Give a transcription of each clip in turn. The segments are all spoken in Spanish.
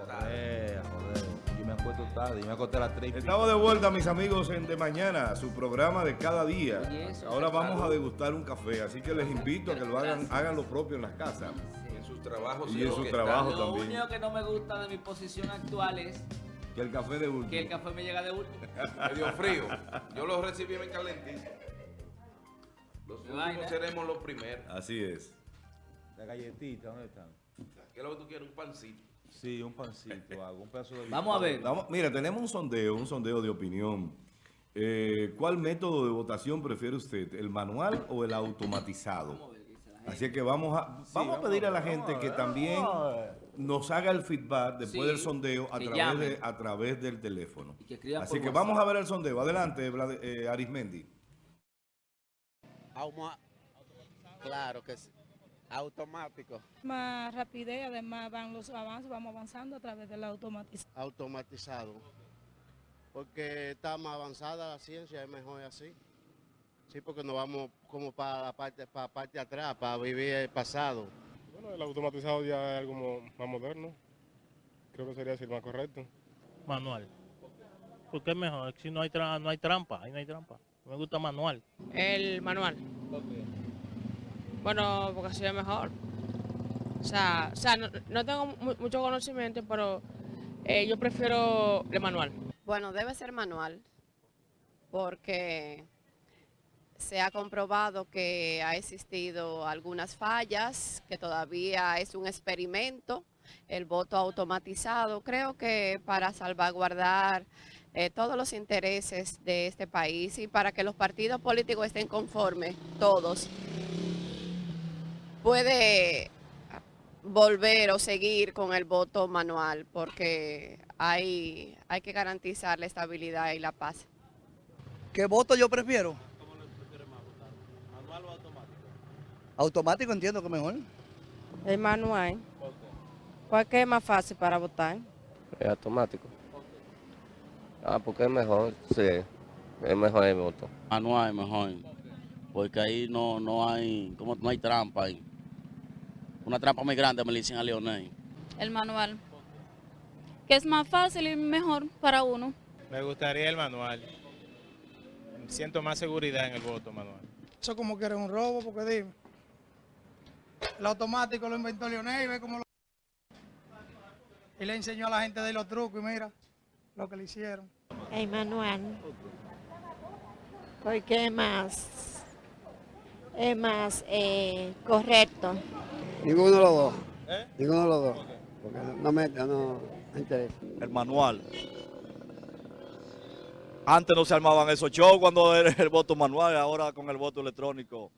Joder. Yo me acuesto tarde, yo me acosté a las 3 Estamos de vuelta, mis amigos, en De Mañana, su programa de cada día. Eso, Ahora vamos a degustar un café, así que les invito a que lo hagan, hagan lo propio en las casas. En sus trabajos Y en lo su que trabajo. está- Lo también. único que no me gusta de mi posición actual es Que el café de último. que el café me llega de último. medio frío. Yo lo recibí bien calentito. Los últimos Vaina. seremos los primeros. Así es. La galletita, ¿dónde están? ¿Qué es lo que tú quieres? Un pancito. Sí, un pancito, hago un pedazo de... Vamos a ver. Vamos- mira, tenemos un sondeo, un sondeo de opinión. Eh, ¿Cuál método de votación prefiere usted, el manual o el automatizado? Así que vamos a, vamos a pedir a la gente que también nos haga el feedback después Sí, del sondeo a través, de, a través del teléfono. Que Así que vamos a ver el sondeo. Adelante, eh, Arismendi. Claro que sí. Automático. más rapidez, además van los avances, vamos avanzando a través de la automatización. Automatizado. Porque está más avanzada la ciencia, es mejor así. Sí, porque nos vamos como para la parte, para la parte de atrás, para vivir el pasado. Bueno, el automatizado ya es algo más moderno. Creo que sería decir más correcto. manual. Porque es mejor, si no hay, tra- no hay trampa, ahí no hay trampa. Me gusta manual. El manual. Bueno, porque es mejor. O sea, o sea no, tengo mu- mucho conocimiento, pero eh, yo prefiero el manual. Bueno, debe ser manual, porque se ha comprobado que ha existido algunas fallas, que todavía es un experimento, el voto automatizado. Creo que para salvaguardar eh, todos los intereses de este país y para que los partidos políticos estén conformes, todos, puede volver o seguir con el voto manual, porque hay, hay que garantizar la estabilidad y la paz. ¿Qué voto yo prefiero? ¿Manual o automático? Automático entiendo que mejor. El manual. ¿Cuál que es más fácil para votar? Es automático. Ah, porque es mejor, sí. Es mejor el voto. Manual es mejor. Porque ahí no, no hay, como no hay trampa ahí. Una trampa muy grande me le dicen a Leonel. El manual, que es más fácil y mejor para uno. Me gustaría el manual. Siento más seguridad en el voto manual. Eso como que era un robo, porque dime. El automático lo inventó Leonel y ve cómo lo... Y le enseñó a la gente de los trucos y mira lo que le hicieron. El manual. Porque es más, es más eh, correcto. Ninguno de los dos. Ninguno de los dos. Porque no me, no me interesa. El manual. Antes no se armaban esos shows cuando era el voto manual, ahora con el voto electrónico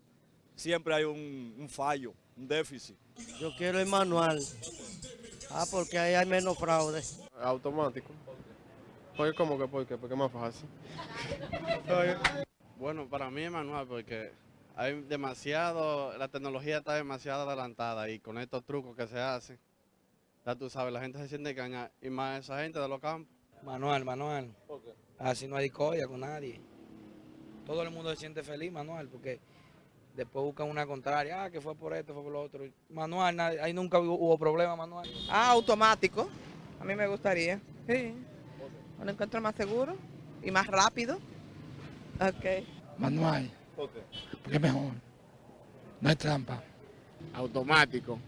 siempre hay un, un fallo, un déficit. Yo quiero el manual. Ah, porque ahí hay menos fraude. Automático. Porque como que porque, porque es más fácil. Bueno, para mí es manual porque hay demasiado, la tecnología está demasiado adelantada y con estos trucos que se hacen, ya tú sabes, la gente se siente engañada y más esa gente de los campos. Manual, manual. Así no hay discordia con nadie. Todo el mundo se siente feliz, manual, porque después buscan una contraria, ah, que fue por esto, fue por lo otro. Manual, nadie- ahí nunca hubo, hubo problema, manual. Ah, automático. A mí me gustaría. Sí. Lo encuentro más seguro y más rápido. Ok. Porque es mejor. No hay trampa. Automático,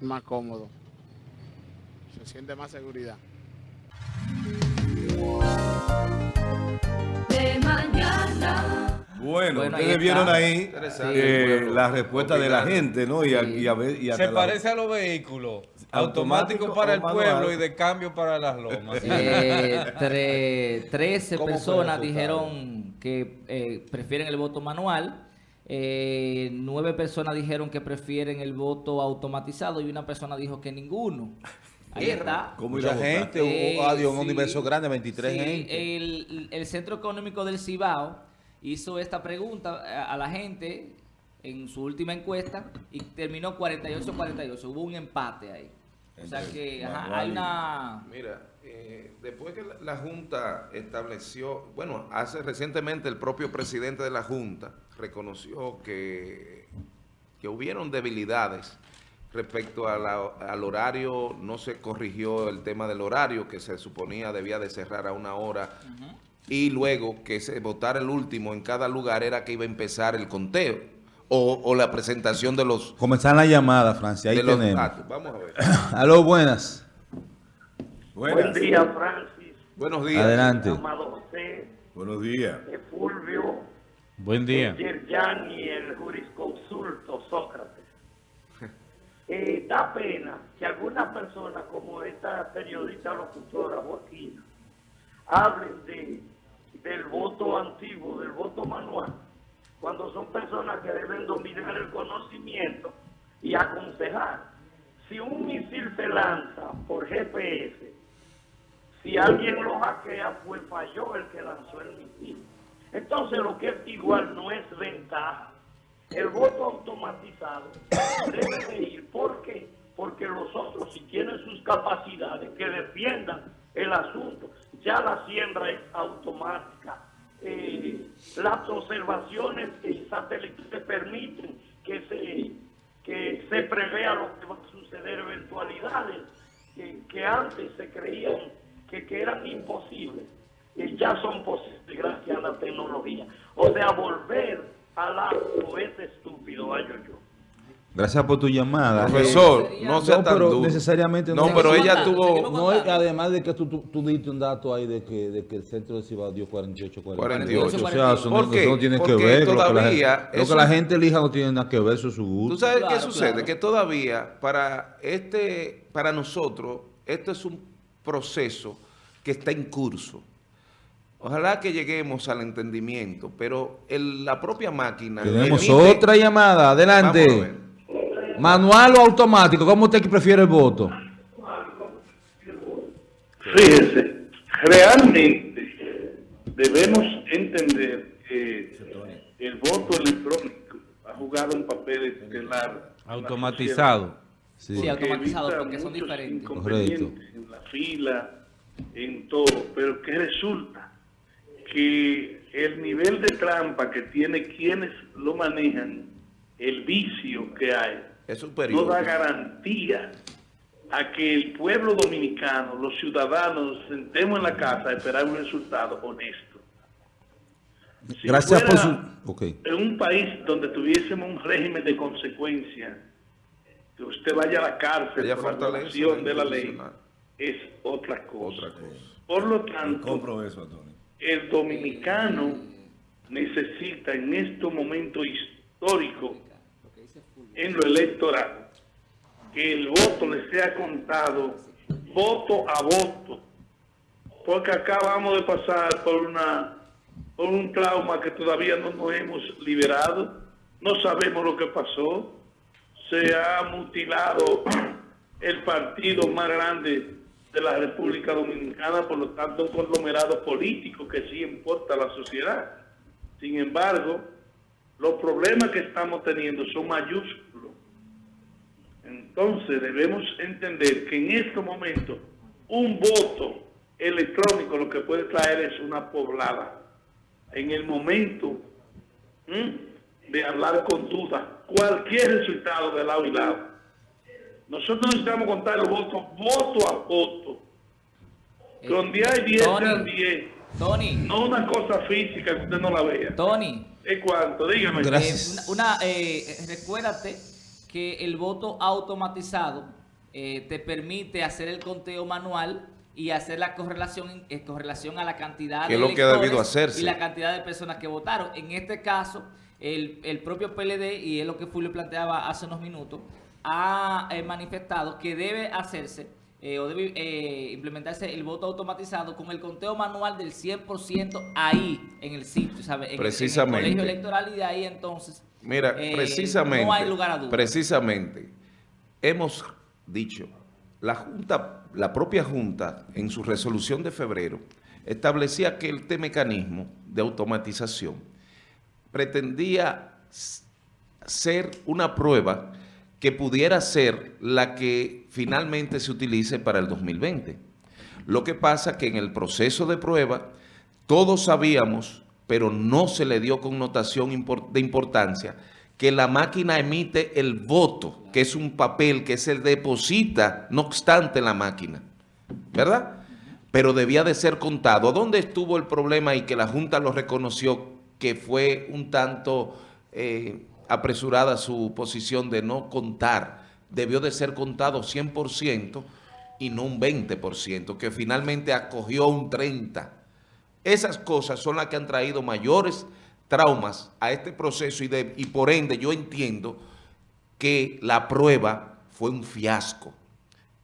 más cómodo. Se siente más seguridad. De mañana. Bueno, Bueno, ustedes vieron ahí eh, la respuesta de la gente, ¿no? Y, a, y a Se la- parece a los vehículos. Automático Automático para el manual. pueblo y de cambio para las lomas. Eh, tre- 13 ¿Cómo fue el personas resultado? dijeron que eh, prefieren el voto manual. Eh, nueve personas dijeron que prefieren el voto automatizado y una persona dijo que ninguno. Ahí está. ¿Cómo ir a Mucha gente, Eh, hubo adiós, un sí, universo grande, 23 sí, gente. El, el Centro Económico del Cibao hizo esta pregunta a, a la gente en su última encuesta y terminó 48-48. Hubo un empate ahí. O sea que ajá, hay una... Mira, eh, después que la, la Junta estableció, bueno, hace recientemente el propio presidente de la Junta reconoció que, que hubieron debilidades respecto a la- al horario, no se corrigió el tema del horario, que se suponía debía de cerrar a una hora, y luego que se votara el último en cada lugar era que iba a empezar el conteo, o, o la presentación de los... Comenzar la llamada, Francia. Ahí de los tenemos. datos. Vamos a ver. Aló, buenas. Buen día, Francis. Buenos días. Adelante. Amado José, Buenos días. Fulvio, Buen el Yerjan y el jurisconsulto Sócrates. Eh, da pena que algunas personas como esta periodista locutora Joaquina hablen de, del voto antiguo, del voto manual, cuando son personas que deben dominar el conocimiento y aconsejar. Si un misil se lanza por GPS, si alguien lo hackea, pues falló el que lanzó el misil. Entonces lo que es igual no es ventaja. El voto automatizado debe de ir. ¿Por qué? Porque los otros, si tienen sus capacidades, que defiendan el asunto. Ya la siembra es automática. Eh, las observaciones en satélites permiten que se, que se prevea lo que va a suceder, eventualidades que, que antes se creían que, que eran imposibles, y ya son posibles gracias a la tecnología. O sea, volver al acto es estúpido, yo. Gracias por tu llamada. Profesor, Eh, no sea tan pero duro. necesariamente No, pero ella tuvo- No, es- además de que tú, tú, tú diste un dato ahí de que, de que el centro de Cibao dio 48, 48. O sea, eso no, ¿Por qué? eso no tiene que Porque ver. Lo que, la, todavía gente- lo que la gente elija no tiene nada que ver, eso es su gusto. ¿Tú sabes qué sucede? Que todavía para este, para nosotros, esto es un proceso que está en curso. Ojalá que lleguemos al entendimiento, pero el- la propia máquina... Tenemos emite- otra llamada. Vamos a Adelante. ¿Manual o automático? ¿Cómo usted prefiere el voto? Fíjese, realmente debemos entender que el voto electrónico ha jugado un papel estelar. Automatizado. Sí, automatizado, porque son diferentes. inconvenientes En la fila, en todo, pero que resulta que el nivel de trampa que tiene quienes lo manejan, el vicio que hay, Es superior. no da garantía a que el pueblo dominicano, los ciudadanos, nos sentemos en la casa a esperar un resultado honesto. Si Gracias por su... En un país donde tuviésemos un régimen de consecuencia, que usted vaya a la cárcel Ella por la violación la de la ley, es otra cosa. Otra cosa. Por lo tanto, Compro eso, el dominicano necesita en este momento histórico en lo electoral que el voto le sea contado voto a voto. Porque acá vamos de pasar por una por un trauma que todavía no nos hemos liberado. No sabemos lo que pasó. Se ha mutilado el partido más grande de la República Dominicana, por lo tanto un conglomerado político que sí importa a la sociedad. Sin embargo, los problemas que estamos teniendo son mayúsculos. Entonces debemos entender que en este momento un voto electrónico lo que puede traer es una poblada. En el momento ¿m? de hablar con duda, cualquier resultado de lado y lado. Nosotros necesitamos contar los votos voto a voto. Con 10 hay 10 Tony, sean 10. Tony. No una cosa física que usted no la vea. Tony. ¿Es cuánto? Dígame. Eh, una, eh, recuérdate que el voto automatizado eh, te permite hacer el conteo manual y hacer la correlación eh, correlación a la cantidad Que de es lo que ha debido electores hacerse. y la cantidad de personas que votaron. En este caso, el, el propio PLD, y es lo que Fulvio planteaba hace unos minutos, ha eh, manifestado que debe hacerse eh, o debe eh, implementarse el voto automatizado con el conteo manual del 100% ahí, en el sitio, ¿sabe? En el- En, Precisamente. el colegio electoral y de ahí entonces... Mira, eh, precisamente, No hay lugar a dudas. precisamente, hemos dicho, la Junta, la propia Junta, en su resolución de febrero, establecía que este mecanismo de automatización pretendía ser una prueba que pudiera ser la que finalmente se utilice para el 2020. Lo que pasa que en el proceso de prueba todos sabíamos, pero no se le dio connotación de importancia, que la máquina emite el voto, que es un papel que se deposita, no obstante, en la máquina, ¿verdad? Pero debía de ser contado. ¿Dónde estuvo el problema y que la Junta lo reconoció que fue un tanto eh, apresurada su posición de no contar? Debió de ser contado 100% y no un 20%, que finalmente acogió un 30%. Esas cosas son las que han traído mayores traumas a este proceso y, de, y por ende yo entiendo que la prueba fue un fiasco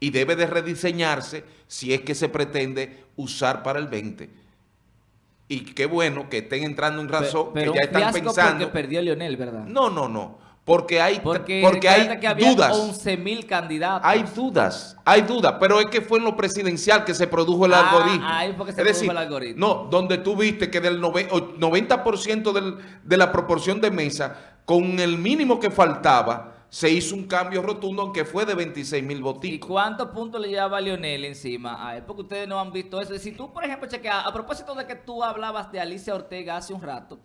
y debe de rediseñarse si es que se pretende usar para el 20. Y qué bueno que estén entrando en razón, Pero que ya están pensando... porque perdió Leonel, ¿verdad? No, no, no. Porque hay, Porque, porque hay que dudas. 11 mil candidatos. Hay dudas, hay dudas, pero es que fue en lo presidencial que se produjo el Ah, algoritmo. ahí fue que se es decir, produjo el algoritmo. No, donde tú viste que del nove- o- 90% del- de la proporción de mesa, con el mínimo que faltaba, se hizo un cambio rotundo, aunque fue de 26 mil ¿Y votos. cuántos puntos le llevaba Leonel encima a él? Porque ustedes no han visto eso. Si tú, por ejemplo, chequea, a propósito de que tú hablabas de Alicia Ortega hace un rato,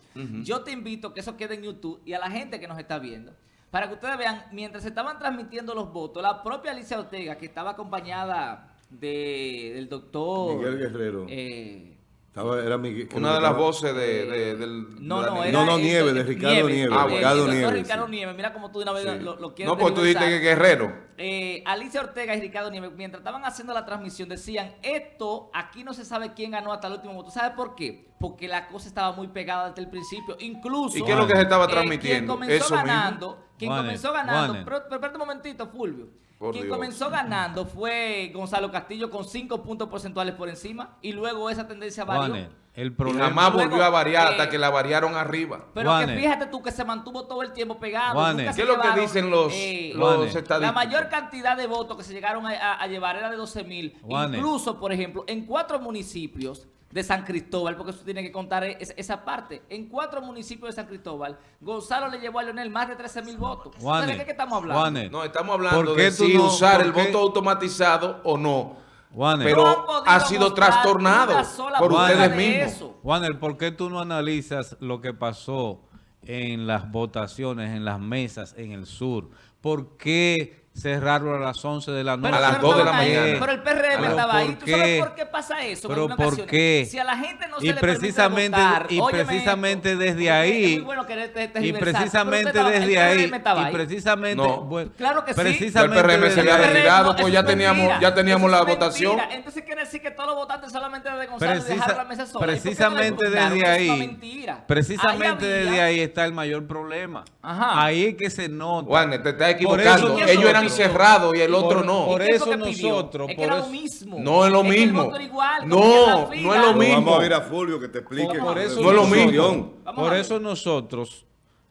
yo te invito a que eso quede en YouTube y a la gente que nos está viendo. Para que ustedes vean, mientras se estaban transmitiendo los votos, la propia Alicia Ortega, que estaba acompañada de, del doctor... Miguel Guerrero. eh, Estaba- era Una de las voces de, de- del... no, de no, era No, no, el- de Ricardo Nieves, Ah, Ricardo Nieves, Ricardo sí. Nieves, mira como tú de una vez Sí. lo, lo quieres No, pues tú dijiste que Guerrero. eh, Alicia Ortega y Ricardo Nieves, mientras estaban haciendo la transmisión, decían, esto, aquí no se sabe quién ganó hasta el último voto. ¿Sabe por qué? Porque la cosa estaba muy pegada desde el principio. Incluso... ¿Y qué es lo que se estaba eh, transmitiendo? Quien comenzó Eso mismo. ganando, quien comenzó ganando, pero, pero espérate un momentito, Fulvio. Por quien Dios. comenzó ganando fue Gonzalo Castillo con 5 puntos porcentuales por encima y luego esa tendencia varió. Juanes, el Y problema... jamás Luego, volvió a variar hasta eh, que la variaron arriba. Pero Juanes. que fíjate tú que se mantuvo todo el tiempo pegado. Juanes. ¿Qué es lo que dicen los, eh, los la mayor cantidad de votos que se llegaron a, a- a llevar era de 12 mil. Incluso, por ejemplo, en cuatro municipios de San Cristóbal, porque eso tiene que contar es- esa parte. En cuatro municipios de San Cristóbal, Gonzalo le llevó a Leonel más de 13 mil votos. Juanes, ¿De qué, estamos hablando? Juanes, No, estamos hablando ¿Por qué de si no- usar el voto automatizado o no. Juanes, Pero No ha sido trastornado por ustedes de mismos. eso. Juaner, ¿por qué tú no analizas lo que pasó en las votaciones, en las mesas en el sur? ¿Por qué cerraron a las 11 de la noche? Pero A las ustedes no 2 de la ahí, mañana. Pero el PRM Pero estaba ahí. ¿por ¿Tú sabes qué? por qué pasa eso? Pero ¿por qué? Si a la gente no se y le permite precisamente votar, y precisamente esto, desde ahí es muy bueno querer te- y tergiversar, precisamente desde ahí y precisamente No. bueno, Claro que sí. Ya el precisamente PRM se había retirado, eso pues es ya teníamos, mentira. ya teníamos la mentira. votación. Entonces quiere decir que todos los votantes solamente de Gonzalo y Precisa- dejar la mesa sola. ¿Y no le precisamente desde ahí, precisamente desde ahí está el mayor problema. Ajá. Ahí es que se nota. Juan, te estás Por equivocando. eso- Ellos eran por- cerrados y el otro por- no. por ¿Y qué eso nosotros, Es que por era eso- lo mismo. No es lo mismo. igual, No, no es lo mismo. Vamos a ir a Fulvio que te explique. Por eso No es lo nosotros- mismo. Vamos Por ver. eso nosotros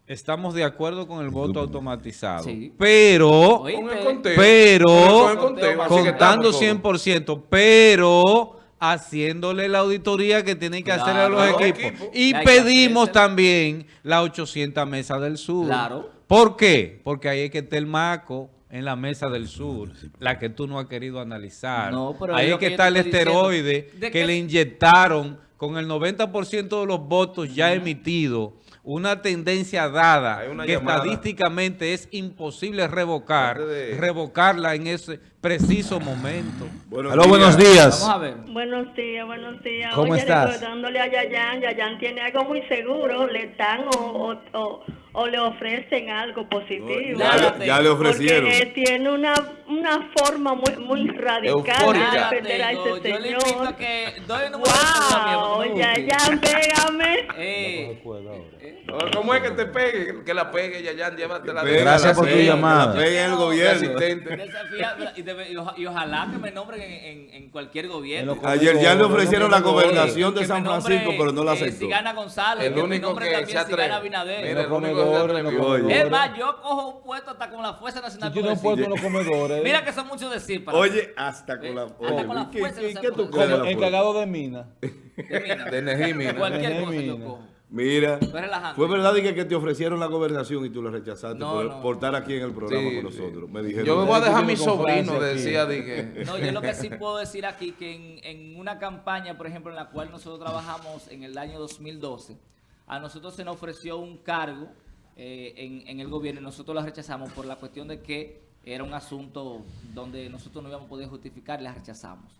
estamos de acuerdo con el voto automatizado. Sí. Pero, pero, contando estamos todos. 100%, pero haciéndole la auditoría que tienen que hacer a los Claro. equipos. Equipo. Y pedimos también la 800 mesa del sur. Claro. ¿Por qué? Porque ahí es que está el maco en la mesa del sur, la que tú no has querido analizar. No, pero ahí es que está el esteroide ¿De que le inyectaron con el 90% de los votos ya emitidos, una tendencia dada una que llamada. estadísticamente es imposible revocar, de- revocarla en ese preciso momento. Aló, buenos días. Vamos a ver. Buenos días, buenos días. ¿Cómo Oye, estás? recordándole a Yayan, Yayan tiene algo muy seguro, le dan o, o, o, o le ofrecen algo positivo. Ya, ya le ofrecieron. Porque tiene una, una forma muy, muy radical Eufórica. de defender a ese Yo le invito a señor. que doy el número de teléfono no. Yayan, pégame. Eh, ¿Cómo es que te pegue? Que la pegue, Yayan, llévatela. Gracias por tu llamada. pegue el gobierno. Y, y oja- y ojalá que me nombren en, en- en cualquier gobierno. Ayer ya le ofrecieron la gobernación de San nombre, Francisco, pero no la eh, aceptó. Si gana González, El que me único nombre que también se si gana atreve. Mira, el único que. Es más, yo cojo un puesto hasta con la Fuerza Nacional un Progresista. puesto en los comedores. Mira que son muchos decir Oye, hasta con la. Eh, hasta con la Oye, ¿qué, fuerza de qué tú San crees de encargado de mina. De. Cualquier cosa yo Nejimina. cojo. Mira, fue verdad y que, que te ofrecieron la gobernación y tú la rechazaste No, por, no. por estar aquí en el programa Sí, con nosotros. Me dijeron. Yo me voy a dejar a mi sobrino, decía, dije. No, yo lo que sí puedo decir aquí que en, en una campaña, por ejemplo, en la cual nosotros trabajamos en el año 2012, a nosotros se nos ofreció un cargo eh, en, en el gobierno y nosotros la rechazamos por la cuestión de que era un asunto donde nosotros no íbamos a poder justificar y la rechazamos.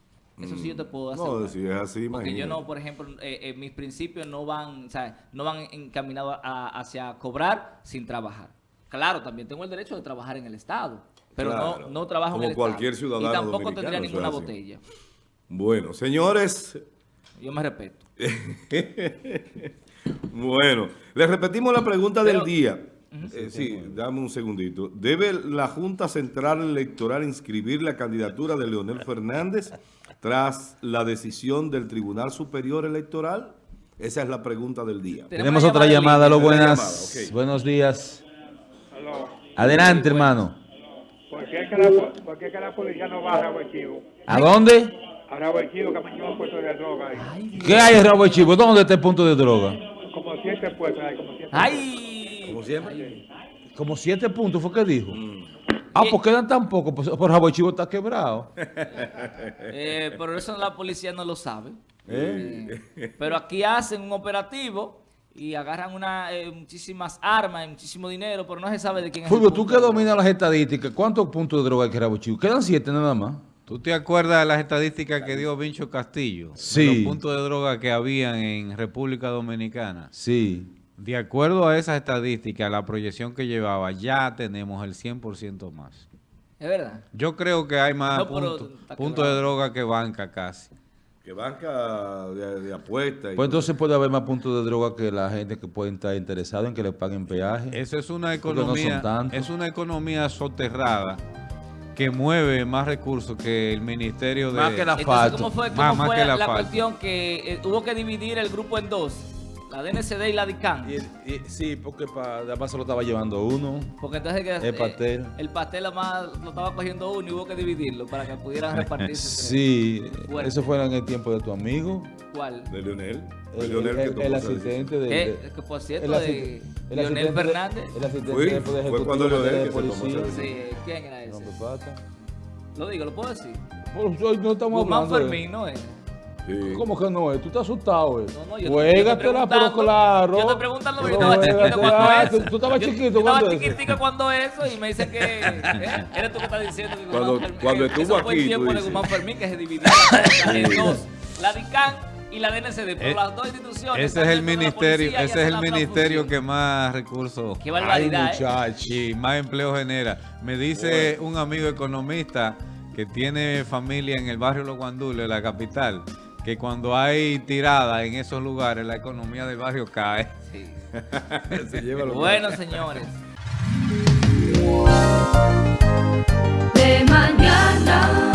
Eso sí yo te puedo Mm. hacer. No, si es así, Porque yo no, por ejemplo, eh, eh, mis principios no van, o sea, no van encaminados hacia cobrar sin trabajar. Claro, también tengo el derecho de trabajar en el Estado, pero Claro, no, no trabajo como en el cualquier Estado. ciudadano Y tampoco tendría ninguna botella. Bueno, señores. Yo me respeto. bueno, les repetimos la pregunta Pero- del día. Eh, sí, dame un segundito. ¿Debe la Junta Central Electoral inscribir la candidatura de Leonel Fernández tras la decisión del Tribunal Superior Electoral? Esa es la pregunta del día. Tenemos otra llamada, lo buenas. Buenos días. Adelante, hermano. ¿Por qué, es que la, por qué es que la policía no va a Rabo Chivo? ¿A dónde? A Rabo Chivo, que mañana un puesto de droga ahí. ¿Qué hay en Rabo de Chivo? ¿Dónde está el punto de droga? Como siete puestos hay, como siete ¡Ay! Como siempre. Como siete puntos fue que dijo. Mm. Ah, pues quedan tan pocos. Pues, por Rabo de Chivo está quebrado. Eh, pero eso la policía no lo sabe. ¿Eh? Eh, pero aquí hacen un operativo y agarran una, eh, muchísimas armas y muchísimo dinero, pero no se sabe de quién es el Fulvio, tú que dominas las estadísticas, ¿cuántos puntos de droga hay que Rabo de Chivo? Quedan siete nada más. ¿Tú te acuerdas de las estadísticas que dio Vincho Castillo? De Sí. los puntos de droga que habían en República Dominicana. Sí. De acuerdo a esas estadísticas, la proyección que llevaba, ya tenemos el 100% más. Es verdad. Yo creo que hay más No, puntos de droga que banca casi. Que banca de, de apuesta. y Pues todo. entonces puede haber más puntos de droga que la gente que puede estar interesada en que le paguen peaje. Eso es una no economía, es una economía soterrada que mueve más recursos que el ministerio de Más que la Entonces, ¿cómo fue, cómo Más- más fue que la, la cuestión que eh, hubo que dividir el grupo en dos? La DNCD y la DICAN. Y- y- sí, porque para, además se lo estaba llevando uno. Porque entonces que, El eh, pastel. el pastel además lo estaba cogiendo uno y hubo que dividirlo para que pudieran repartirse. Sí, Fuerte. eso fue en el tiempo de tu amigo. ¿Cuál? De Leonel. De El, Leonel asistente de, ¿Qué? de- Que, por cierto, el de asist- el Leonel de- Fernández. el asistente Fue- de- de fue cuando Leonel de que se tomó policía. esa Sí, ¿quién era ese? Lo digo, ¿lo puedo decir? Pues no estamos Guzmán hablando de- Fermín, ¿no es? Sí. ¿Cómo que no es? Tú estás asustado, eh. No, no, yo- Juégatela, yo pero claro. Yo preguntando porque Pero yo estaba chiquito cuando eso. Tú, estabas Yo- chiquito yo estaba cuando eso. chiquitica cuando eso y me dicen que... ¿eh? Eres tú que estás diciendo que Cuando- Fermín- cuando que estuvo eso fue el aquí, tiempo de. Guzmán Fermín que se dividió en dos. La DICAN y la DNCD, pero Eh, las dos instituciones... Ese es el ministerio, policía ese es el ministerio que más recursos Qué barbaridad, Ay, ¿eh? más empleo genera. Me dice un amigo economista que tiene familia en el barrio Los Guandules, la capital, que cuando hay tirada en esos lugares, la economía del barrio cae. Sí. Se lleva bueno, señores. De mañana.